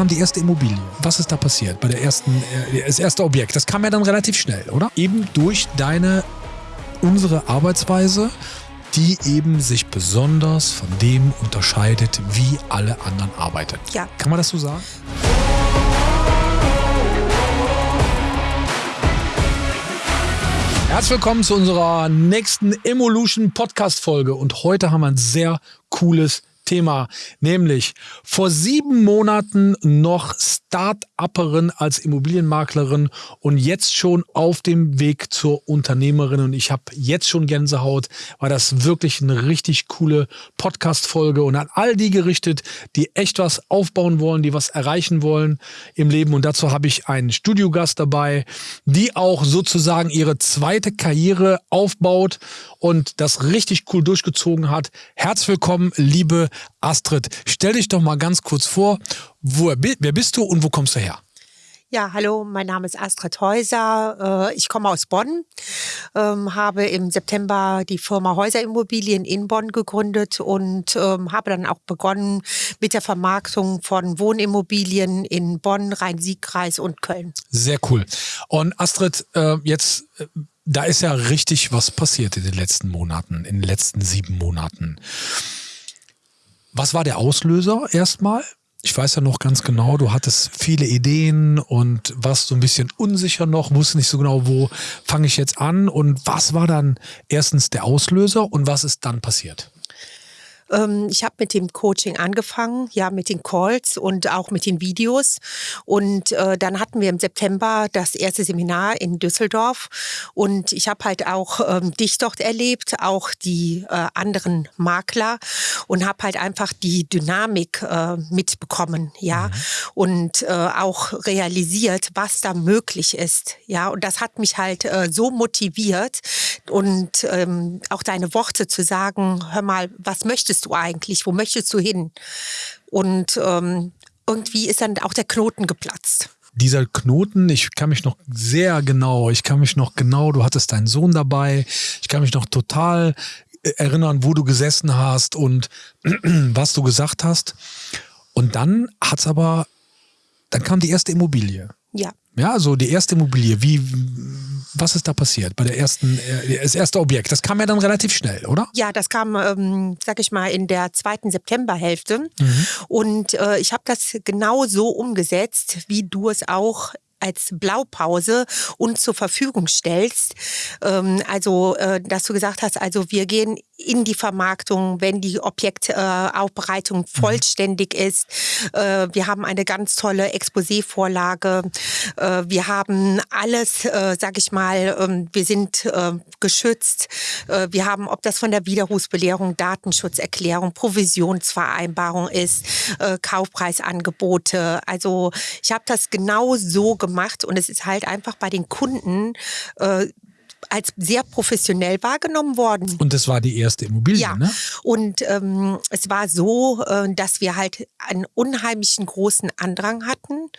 kam die erste Immobilie. Was ist da passiert bei der ersten, äh, das erste Objekt? Das kam ja dann relativ schnell, oder? Eben durch deine, unsere Arbeitsweise, die eben sich besonders von dem unterscheidet, wie alle anderen arbeiten. Ja. Kann man das so sagen? Herzlich willkommen zu unserer nächsten Evolution Podcast Folge und heute haben wir ein sehr cooles Thema, nämlich vor sieben Monaten noch Start-Upperin als Immobilienmaklerin und jetzt schon auf dem Weg zur Unternehmerin. Und ich habe jetzt schon Gänsehaut, weil das wirklich eine richtig coole Podcast-Folge und an all die gerichtet, die echt was aufbauen wollen, die was erreichen wollen im Leben. Und dazu habe ich einen Studiogast dabei, die auch sozusagen ihre zweite Karriere aufbaut und das richtig cool durchgezogen hat. Herzlich willkommen, liebe Astrid. Stell dich doch mal ganz kurz vor, wo, wer bist du und wo kommst du her? Ja, hallo, mein Name ist Astrid Häuser. Äh, ich komme aus Bonn, ähm, habe im September die Firma Häuserimmobilien in Bonn gegründet und ähm, habe dann auch begonnen mit der Vermarktung von Wohnimmobilien in Bonn, Rhein-Sieg-Kreis und Köln. Sehr cool. Und Astrid, äh, jetzt äh, da ist ja richtig was passiert in den letzten Monaten, in den letzten sieben Monaten. Was war der Auslöser erstmal? Ich weiß ja noch ganz genau, du hattest viele Ideen und warst so ein bisschen unsicher noch, wusste nicht so genau, wo fange ich jetzt an und was war dann erstens der Auslöser und was ist dann passiert? Ähm, ich habe mit dem Coaching angefangen, ja, mit den Calls und auch mit den Videos. Und äh, dann hatten wir im September das erste Seminar in Düsseldorf. Und ich habe halt auch ähm, dich dort erlebt, auch die äh, anderen Makler und habe halt einfach die Dynamik äh, mitbekommen, ja, mhm. und äh, auch realisiert, was da möglich ist, ja. Und das hat mich halt äh, so motiviert und ähm, auch deine Worte zu sagen, hör mal, was möchtest willst du eigentlich? Wo möchtest du hin? Und ähm, irgendwie ist dann auch der Knoten geplatzt dieser Knoten, ich kann mich noch sehr genau, ich kann mich noch genau, du hattest deinen Sohn dabei, ich kann mich noch total äh, erinnern, wo du gesessen hast und was du gesagt hast. Und dann hat's aber, dann kam die erste Immobilie. Ja. Ja, so die erste Immobilie. Wie, was ist da passiert bei der ersten, äh, das erste Objekt? Das kam ja dann relativ schnell, oder? Ja, das kam, ähm, sag ich mal, in der zweiten Septemberhälfte. Mhm. Und äh, ich habe das genau so umgesetzt, wie du es auch als Blaupause uns zur Verfügung stellst. Ähm, also, äh, dass du gesagt hast, also wir gehen in die Vermarktung, wenn die Objektaufbereitung äh, vollständig ist. Äh, wir haben eine ganz tolle Exposé-Vorlage. Äh, wir haben alles, äh, sag ich mal, ähm, wir sind äh, geschützt. Äh, wir haben, ob das von der Widerrufsbelehrung, Datenschutzerklärung, Provisionsvereinbarung ist, Kaufpreisangebote. Also ich habe das genau so gemacht und es ist halt einfach bei den Kunden äh, als sehr professionell wahrgenommen worden. Und das war die erste Immobilie, ja. ne? Und ähm, es war so, äh, dass wir halt einen unheimlichen großen Andrang hatten,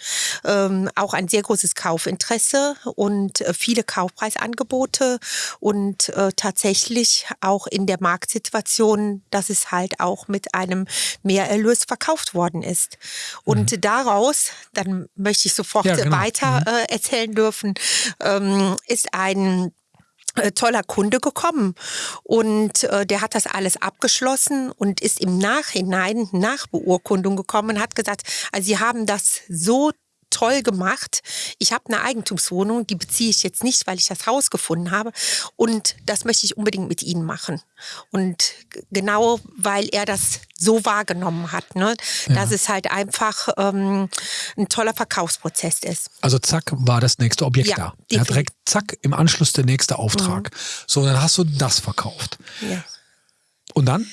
ähm, auch ein sehr großes Kaufinteresse und äh, viele Kaufpreisangebote und äh, tatsächlich auch in der Marktsituation, dass es halt auch mit einem Mehrerlös verkauft worden ist. Und mhm. daraus, dann möchte ich sofort ja, genau. weiter mhm. äh, erzählen dürfen, ähm, ist ein toller Kunde gekommen. Und äh, der hat das alles abgeschlossen und ist im Nachhinein nach Beurkundung gekommen und hat gesagt, also sie haben das so toll gemacht. Ich habe eine Eigentumswohnung, die beziehe ich jetzt nicht, weil ich das Haus gefunden habe. Und das möchte ich unbedingt mit Ihnen machen. Und genau, weil er das so wahrgenommen hat, ne? Ja. dass es halt einfach ähm, ein toller Verkaufsprozess ist. Also zack, war das nächste Objekt ja, da. Er hat direkt zack, im Anschluss der nächste Auftrag. Mhm. So, dann hast du das verkauft. Ja. Und dann?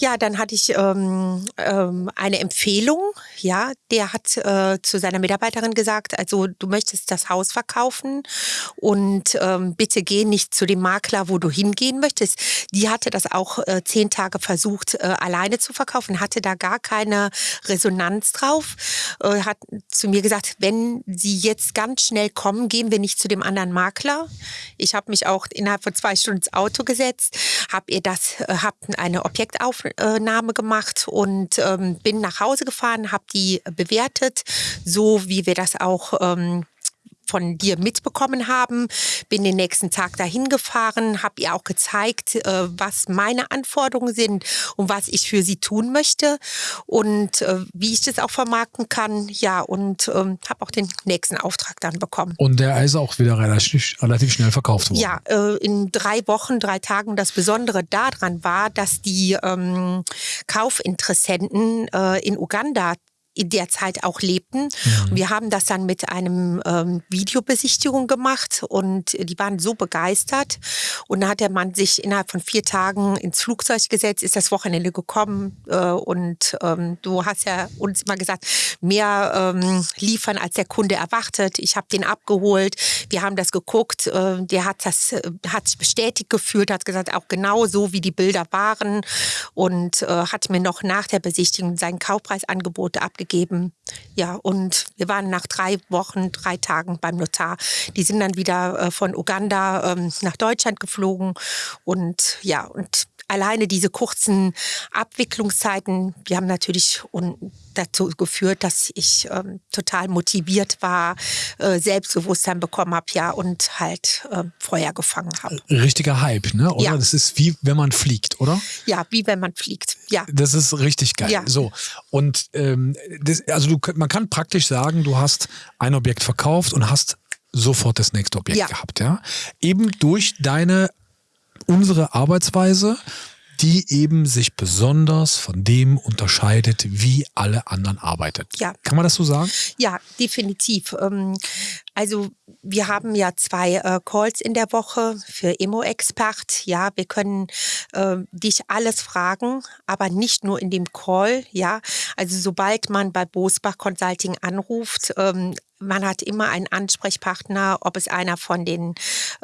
Ja, dann hatte ich ähm, ähm, eine Empfehlung. Ja, der hat äh, zu seiner Mitarbeiterin gesagt, also du möchtest das Haus verkaufen und ähm, bitte geh nicht zu dem Makler, wo du hingehen möchtest. Die hatte das auch äh, zehn Tage versucht, äh, alleine zu verkaufen, hatte da gar keine Resonanz drauf. Äh, hat zu mir gesagt, wenn Sie jetzt ganz schnell kommen, gehen wir nicht zu dem anderen Makler. Ich habe mich auch innerhalb von zwei Stunden ins Auto gesetzt, habe ihr das, äh, habe eine Objektaufnahme Aufnahme gemacht und ähm, bin nach Hause gefahren, habe die bewertet, so wie wir das auch ähm, von dir mitbekommen haben. Bin den nächsten Tag dahin gefahren, habe ihr auch gezeigt, äh, was meine Anforderungen sind und was ich für sie tun möchte und äh, wie ich das auch vermarkten kann. Ja, und ähm, habe auch den nächsten Auftrag dann bekommen. Und der ist auch wieder relativ, relativ schnell verkauft worden. Ja, äh, in drei Wochen, drei Tagen. Das Besondere daran war, dass die ähm, Kaufinteressenten äh, in Uganda in der Zeit auch lebten. Mhm. Wir haben das dann mit einem ähm, Videobesichtigung gemacht und die waren so begeistert. Und dann hat der Mann sich innerhalb von vier Tagen ins Flugzeug gesetzt, ist das Wochenende gekommen äh, und ähm, du hast ja uns immer gesagt, mehr ähm, liefern als der Kunde erwartet. Ich habe den abgeholt, wir haben das geguckt, äh, der hat das äh, hat sich bestätigt gefühlt, hat gesagt, auch genau so wie die Bilder waren und äh, hat mir noch nach der Besichtigung sein Kaufpreisangebot abgegeben abgegeben. Ja, und wir waren nach drei Wochen, drei Tagen beim Notar. Die sind dann wieder äh, von Uganda ähm, nach Deutschland geflogen. Und ja, und alleine diese kurzen Abwicklungszeiten, die haben natürlich dazu geführt, dass ich ähm, total motiviert war, äh, Selbstbewusstsein bekommen habe, ja, und halt äh, Feuer gefangen habe. Richtiger Hype, ne? Oder? Ja. Das ist wie wenn man fliegt, oder? Ja, wie wenn man fliegt. Ja. Das ist richtig geil. Ja. So. Und ähm, das, also du, man kann praktisch sagen, du hast ein Objekt verkauft und hast sofort das nächste Objekt ja. gehabt, ja. Eben durch deine unsere Arbeitsweise, die eben sich besonders von dem unterscheidet, wie alle anderen arbeitet. Ja. Kann man das so sagen? Ja, definitiv. Ähm, also wir haben ja zwei äh, Calls in der Woche für Emo-Expert. Ja, wir können äh, dich alles fragen, aber nicht nur in dem Call. Ja, also sobald man bei Bosbach Consulting anruft, ähm, man hat immer einen Ansprechpartner, ob es einer von den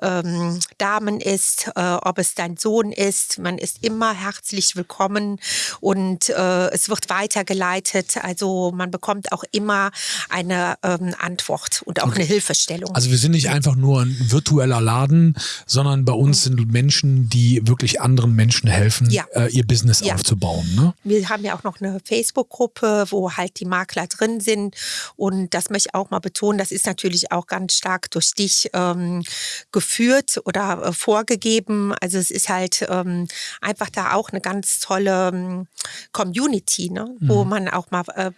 ähm, Damen ist, äh, ob es dein Sohn ist. Man ist immer herzlich willkommen und äh, es wird weitergeleitet. Also man bekommt auch immer eine ähm, Antwort und auch okay. eine Hilfestellung. Also wir sind nicht einfach nur ein virtueller Laden, sondern bei uns mhm. sind Menschen, die wirklich anderen Menschen helfen, ja. äh, ihr Business ja. aufzubauen. Ne? Wir haben ja auch noch eine Facebook-Gruppe, wo halt die Makler drin sind und das möchte ich auch mal betonen, das ist natürlich auch ganz stark durch dich ähm, geführt oder äh, vorgegeben. Also es ist halt ähm, einfach da auch eine ganz tolle ähm, Community, ne? Mhm. wo man auch mal äh,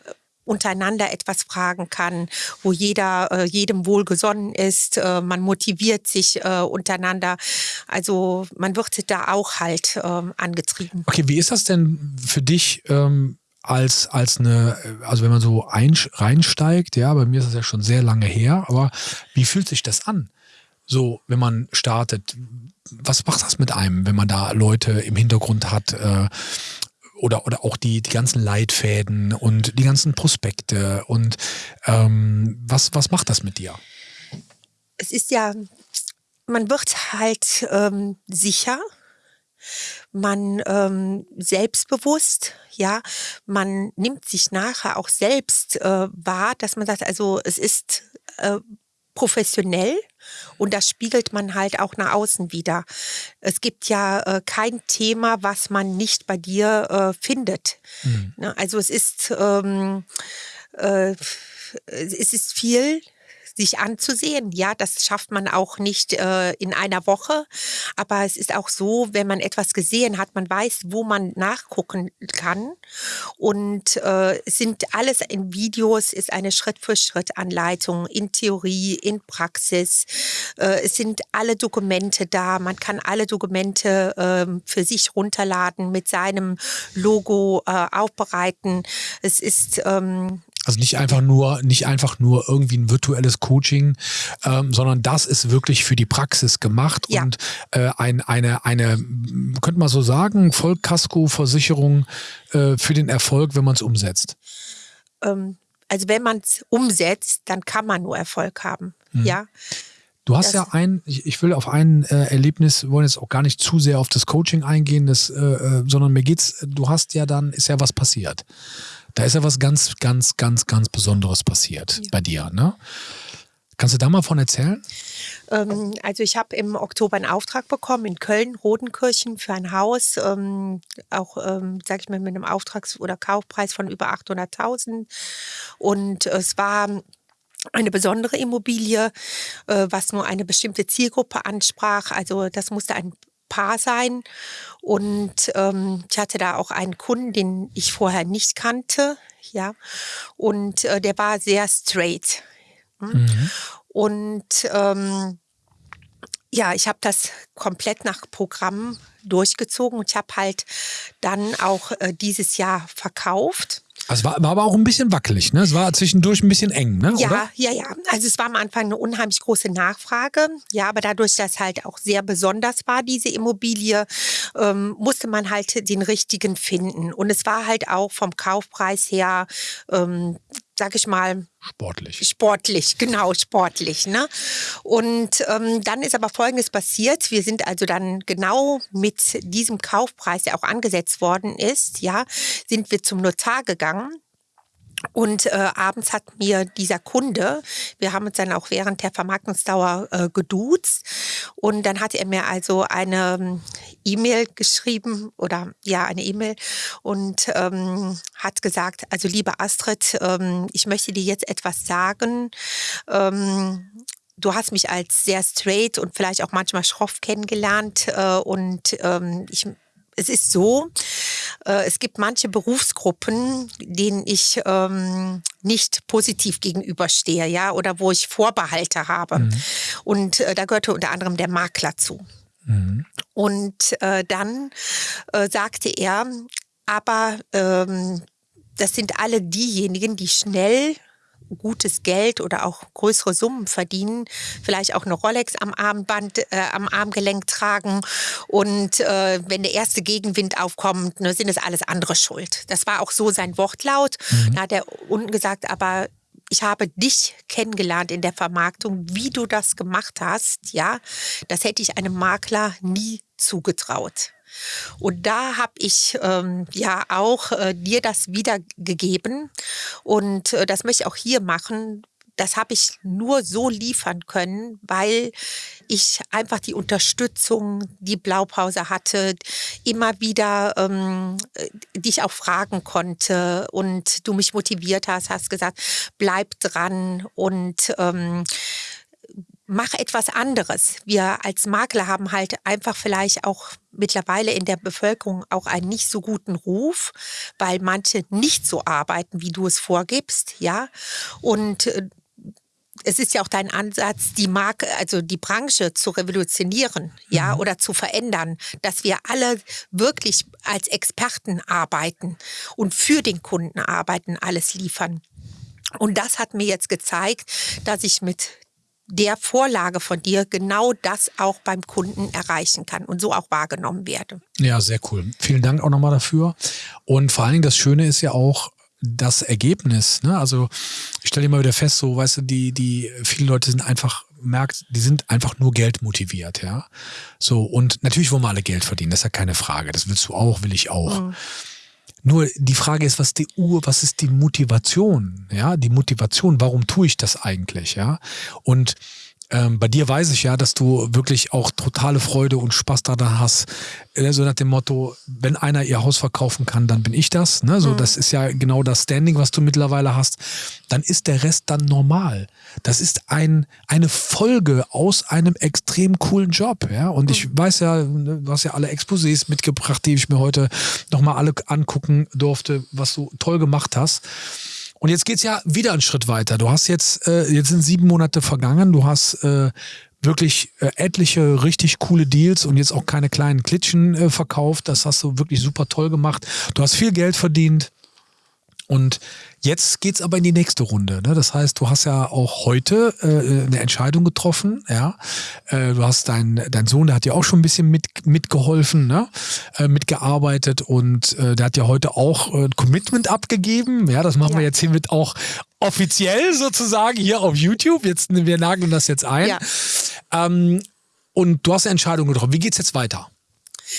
untereinander etwas fragen kann, wo jeder äh, jedem wohlgesonnen ist, äh, man motiviert sich äh, untereinander. Also man wird da auch halt ähm, angetrieben. Okay, wie ist das denn für dich? Ähm als, als eine, also wenn man so ein, reinsteigt, ja, bei mir ist das ja schon sehr lange her, aber wie fühlt sich das an? So, wenn man startet, was macht das mit einem, wenn man da Leute im Hintergrund hat, äh, oder, oder auch die, die ganzen Leitfäden und die ganzen Prospekte und ähm, was, was macht das mit dir? Es ist ja, man wird halt ähm, sicher, man ähm, selbstbewusst, ja, man nimmt sich nachher auch selbst äh, wahr, dass man sagt, also es ist äh, professionell und das spiegelt man halt auch nach außen wieder. Es gibt ja äh, kein Thema, was man nicht bei dir äh, findet. Mhm. Ne? Also es ist ähm, äh, es ist viel sich anzusehen. Ja, das schafft man auch nicht äh, in einer Woche. Aber es ist auch so, wenn man etwas gesehen hat, man weiß, wo man nachgucken kann. Und äh, sind alles in Videos, ist eine Schritt-für-Schritt-Anleitung in Theorie, in Praxis. Äh, es sind alle Dokumente da. Man kann alle Dokumente äh, für sich runterladen, mit seinem Logo äh, aufbereiten. Es ist ähm, also nicht einfach nur, nicht einfach nur irgendwie ein virtuelles Coaching, ähm, sondern das ist wirklich für die Praxis gemacht ja. und äh, ein, eine, eine, könnte man so sagen, Vollkasko-Versicherung äh, für den Erfolg, wenn man es umsetzt. Ähm, also wenn man es umsetzt, dann kann man nur Erfolg haben. Mhm. Ja. Du hast das ja ein, ich, ich, will auf ein äh, Erlebnis, wir wollen jetzt auch gar nicht zu sehr auf das Coaching eingehen, das, äh, äh sondern mir geht's, du hast ja dann, ist ja was passiert. Da ist ja was ganz, ganz, ganz, ganz Besonderes passiert ja. bei dir. Ne? Kannst du da mal von erzählen? Ähm, also ich habe im Oktober einen Auftrag bekommen in Köln, Rodenkirchen, für ein Haus, ähm, auch, ähm, sage ich mal, mit einem Auftrags- oder Kaufpreis von über 800.000. Und es war eine besondere Immobilie, äh, was nur eine bestimmte Zielgruppe ansprach. Also das musste ein Paar sein. Und ähm, ich hatte da auch einen Kunden, den ich vorher nicht kannte. Ja. Und äh, der war sehr straight. Hm? Mhm. Und ähm, ja, ich habe das komplett nach Programm durchgezogen und ich habe halt dann auch äh, dieses Jahr verkauft. Also war, war aber auch ein bisschen wackelig, ne? Es war zwischendurch ein bisschen eng, ne? Ja, Oder? ja, ja. Also es war am Anfang eine unheimlich große Nachfrage. Ja, aber dadurch, dass halt auch sehr besonders war, diese Immobilie, ähm, musste man halt den richtigen finden. Und es war halt auch vom Kaufpreis her ähm, sag ich mal, sportlich. Sportlich, genau, sportlich. Ne? Und ähm, dann ist aber Folgendes passiert. Wir sind also dann genau mit diesem Kaufpreis, der auch angesetzt worden ist, ja, sind wir zum Notar gegangen und äh, abends hat mir dieser Kunde, wir haben uns dann auch während der Vermarktungsdauer äh, geduzt und dann hat er mir also eine E-Mail geschrieben oder ja, eine E-Mail und ähm, hat gesagt, also liebe Astrid, ähm, ich möchte dir jetzt etwas sagen. Ähm, du hast mich als sehr straight und vielleicht auch manchmal schroff kennengelernt äh, und ähm, ich es ist so, äh, es gibt manche Berufsgruppen, denen ich ähm, nicht positiv gegenüberstehe, ja, oder wo ich Vorbehalte habe. Mhm. Und äh, da gehörte unter anderem der Makler zu. Mhm. Und äh, dann äh, sagte er, aber ähm, das sind alle diejenigen, die schnell gutes Geld oder auch größere Summen verdienen, vielleicht auch eine Rolex am Armband, äh, am Armgelenk tragen und äh, wenn der erste Gegenwind aufkommt, ne, sind es alles andere schuld. Das war auch so sein Wortlaut. Mhm. Da hat er unten gesagt, aber ich habe dich kennengelernt in der Vermarktung, wie du das gemacht hast, ja, das hätte ich einem Makler nie zugetraut. Und da habe ich ähm, ja auch äh, dir das wiedergegeben. Und äh, das möchte ich auch hier machen. Das habe ich nur so liefern können, weil ich einfach die Unterstützung, die Blaupause hatte, immer wieder ähm, äh, dich auch fragen konnte und du mich motiviert hast, hast gesagt, bleib dran und ähm, mach etwas anderes. Wir als Makler haben halt einfach vielleicht auch mittlerweile in der Bevölkerung auch einen nicht so guten Ruf, weil manche nicht so arbeiten, wie du es vorgibst, ja. Und äh, es ist ja auch dein Ansatz, die Marke, also die Branche zu revolutionieren, ja, mhm. oder zu verändern, dass wir alle wirklich als Experten arbeiten und für den Kunden arbeiten, alles liefern. Und das hat mir jetzt gezeigt, dass ich mit der Vorlage von dir genau das auch beim Kunden erreichen kann und so auch wahrgenommen werde. Ja, sehr cool. Vielen Dank auch nochmal dafür. Und vor allen Dingen das Schöne ist ja auch, das Ergebnis, ne? Also ich stelle immer wieder fest, so, weißt du, die, die, viele Leute sind einfach, merkt, die sind einfach nur Geld motiviert, ja. So, und natürlich wollen wir alle Geld verdienen, das ist ja keine Frage. Das willst du auch, will ich auch. Mhm. Nur die Frage ist, was die Uhr, was ist die Motivation? Ja, die Motivation, warum tue ich das eigentlich? Ja, und ähm, bei dir weiß ich ja, dass du wirklich auch totale Freude und Spaß daran hast. Äh, so nach dem Motto, wenn einer ihr Haus verkaufen kann, dann bin ich das. Ne? So, mhm. das ist ja genau das Standing, was du mittlerweile hast. Dann ist der Rest dann normal. Das ist ein, eine Folge aus einem extrem coolen Job. Ja? Und ich mhm. weiß ja, ne, du hast ja alle Exposés mitgebracht, die ich mir heute nochmal alle angucken durfte, was du toll gemacht hast. Und jetzt geht's ja wieder einen Schritt weiter. Du hast jetzt, äh, jetzt sind sieben Monate vergangen, du hast äh, wirklich äh, etliche richtig coole Deals und jetzt auch keine kleinen Klitschen äh, verkauft. Das hast du wirklich super toll gemacht. Du hast viel Geld verdient. Und jetzt geht's aber in die nächste Runde. Ne? Das heißt, du hast ja auch heute äh, eine Entscheidung getroffen. Ja, äh, du hast deinen dein Sohn, der hat ja auch schon ein bisschen mit mitgeholfen, ne? äh, mitgearbeitet und äh, der hat ja heute auch äh, Commitment abgegeben. Ja, das machen ja. wir jetzt hiermit auch offiziell sozusagen hier auf YouTube. Jetzt wir nageln das jetzt ein. Ja. Ähm, und du hast eine Entscheidung getroffen. Wie geht's jetzt weiter?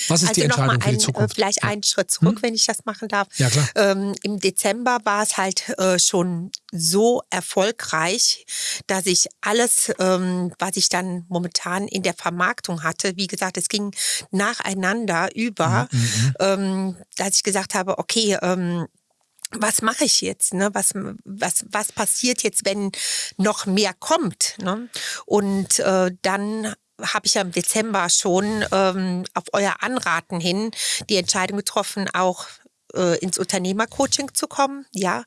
Was ist also die Entscheidung ein, für die Zukunft? Äh, vielleicht ja. einen Schritt zurück, hm? wenn ich das machen darf. Ja, klar. Ähm, Im Dezember war es halt äh, schon so erfolgreich, dass ich alles, ähm, was ich dann momentan in der Vermarktung hatte, wie gesagt, es ging nacheinander über, mhm, mhm, mhm. ähm, dass ich gesagt habe, okay, ähm, was mache ich jetzt? Ne? Was, was, was passiert jetzt, wenn noch mehr kommt? Ne? Und äh, dann habe ich ja im Dezember schon ähm, auf euer Anraten hin die Entscheidung getroffen, auch äh, ins Unternehmercoaching zu kommen, ja.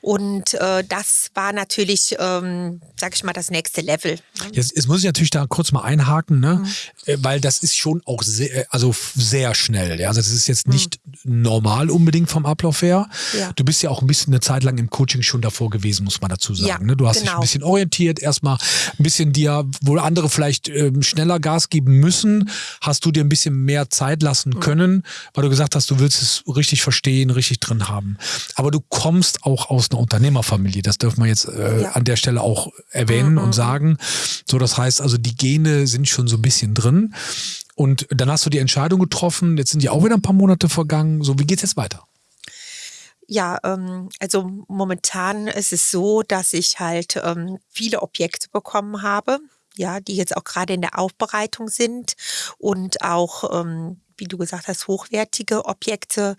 Und äh, das war natürlich, ähm, sag ich mal, das nächste Level. Jetzt, jetzt muss ich natürlich da kurz mal einhaken, ne? Mhm. Äh, weil das ist schon auch sehr, also sehr schnell. Ja? Also das ist jetzt nicht mhm. normal unbedingt vom Ablauf her. Ja. Du bist ja auch ein bisschen eine Zeit lang im Coaching schon davor gewesen, muss man dazu sagen. Ja, ne? Du hast genau. dich ein bisschen orientiert, erstmal ein bisschen dir, wo andere vielleicht ähm, schneller Gas geben müssen, hast du dir ein bisschen mehr Zeit lassen mhm. können, weil du gesagt hast, du willst es richtig verstehen verstehen, richtig drin haben. Aber du kommst auch aus einer Unternehmerfamilie. Das dürfen wir jetzt äh, ja. an der Stelle auch erwähnen mhm. und sagen. So, das heißt also, die Gene sind schon so ein bisschen drin. Und dann hast du die Entscheidung getroffen. Jetzt sind ja auch wieder ein paar Monate vergangen. So, wie geht es jetzt weiter? Ja, ähm, also momentan ist es so, dass ich halt ähm, viele Objekte bekommen habe, ja, die jetzt auch gerade in der Aufbereitung sind und auch ähm, wie du gesagt hast, hochwertige Objekte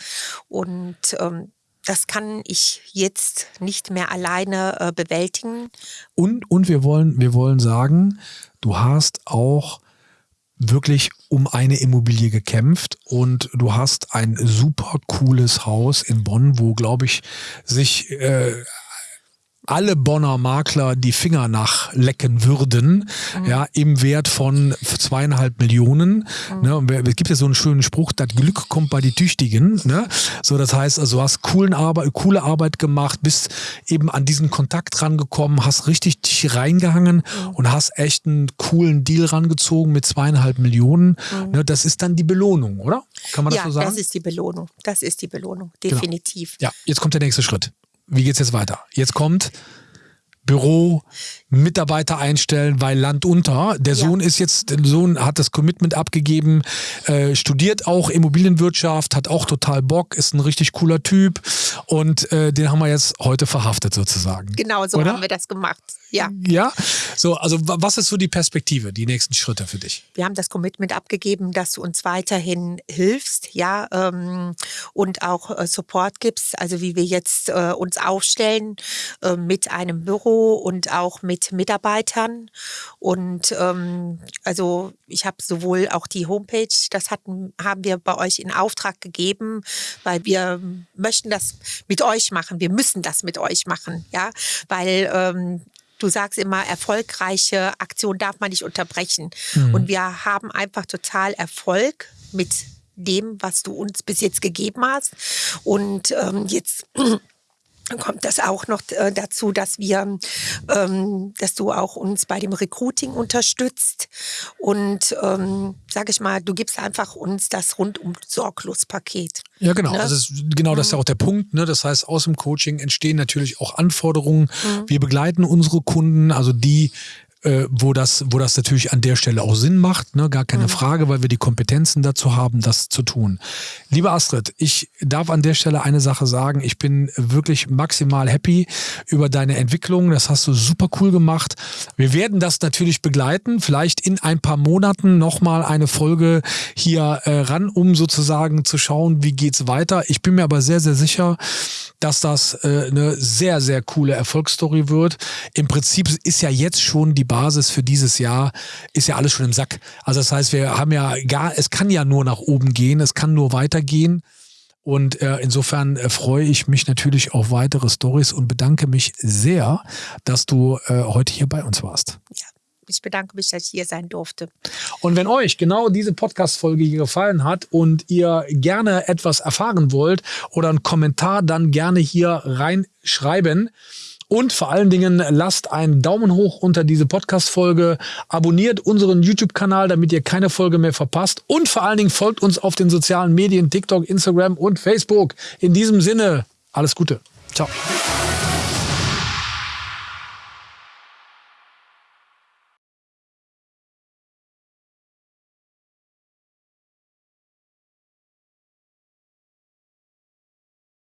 und ähm, das kann ich jetzt nicht mehr alleine äh, bewältigen. Und, und wir wollen, wir wollen sagen, du hast auch wirklich um eine Immobilie gekämpft und du hast ein super cooles Haus in Bonn, wo, glaube ich, sich äh, alle Bonner Makler die Finger nachlecken würden, mhm. ja, im Wert von zweieinhalb Millionen. Mhm. Ne, es gibt ja so einen schönen Spruch, das Glück kommt bei die Tüchtigen. Ne? So, das heißt, also du hast coolen Arbeit, coole Arbeit gemacht, bist eben an diesen Kontakt rangekommen, hast richtig dich reingehangen mhm. und hast echt einen coolen Deal rangezogen mit zweieinhalb Millionen. Mhm. Ne, das ist dann die Belohnung, oder? Kann man das so sagen? Ja, das ist die Belohnung. Das ist die Belohnung, genau. definitiv. Genau. Ja, jetzt kommt der nächste Schritt wie geht's jetzt weiter? Jetzt kommt Büro, Mitarbeiter einstellen, weil Land unter. Der ja. Sohn ist jetzt, der Sohn hat das Commitment abgegeben, äh, studiert auch Immobilienwirtschaft, hat auch total Bock, ist ein richtig cooler Typ und äh, den haben wir jetzt heute verhaftet sozusagen. Genau, so Oder? haben wir das gemacht. Ja. Ja. So, also was ist so die Perspektive, die nächsten Schritte für dich? Wir haben das Commitment abgegeben, dass du uns weiterhin hilfst, ja, ähm, und auch äh, Support gibst, also wie wir jetzt äh, uns aufstellen äh, mit einem Büro und auch mit Mitarbeitern. Und ähm, also ich habe sowohl auch die Homepage, das hatten, haben wir bei euch in Auftrag gegeben, weil wir möchten das mit euch machen. Wir müssen das mit euch machen, ja, weil ähm, du sagst immer, erfolgreiche Aktion darf man nicht unterbrechen. Mhm. Und wir haben einfach total Erfolg mit dem, was du uns bis jetzt gegeben hast. Und ähm, jetzt kommt das auch noch äh, dazu, dass wir, ähm, dass du auch uns bei dem Recruiting unterstützt und ähm, sage ich mal, du gibst einfach uns das rundum sorglos Paket. Ja, genau. Ne? Also genau, das ist ja mhm. auch der Punkt. Ne? Das heißt, aus dem Coaching entstehen natürlich auch Anforderungen. Mhm. Wir begleiten unsere Kunden, also die äh, wo, das, wo das natürlich an der Stelle auch Sinn macht, ne? gar keine mhm. Frage, weil wir die Kompetenzen dazu haben, das zu tun. Liebe Astrid, ich darf an der Stelle eine Sache sagen. Ich bin wirklich maximal happy über deine Entwicklung. Das hast du super cool gemacht. Wir werden das natürlich begleiten. Vielleicht in ein paar Monaten nochmal eine Folge hier äh, ran, um sozusagen zu schauen, wie geht's weiter. Ich bin mir aber sehr, sehr sicher, dass das äh, eine sehr, sehr coole Erfolgsstory wird. Im Prinzip ist ja jetzt schon die Basis für dieses Jahr, ist ja alles schon im Sack. Also das heißt, wir haben ja gar, es kann ja nur nach oben gehen, es kann nur weitergehen. Und äh, insofern äh, freue ich mich natürlich auf weitere Stories und bedanke mich sehr, dass du äh, heute hier bei uns warst. Ja, ich bedanke mich, dass ich hier sein durfte. Und wenn euch genau diese Podcast-Folge hier gefallen hat und ihr gerne etwas erfahren wollt oder einen Kommentar, dann gerne hier reinschreiben. Und vor allen Dingen lasst einen Daumen hoch unter diese Podcast-Folge, abonniert unseren YouTube-Kanal, damit ihr keine Folge mehr verpasst. Und vor allen Dingen folgt uns auf den sozialen Medien, TikTok, Instagram und Facebook. In diesem Sinne, alles Gute. Ciao.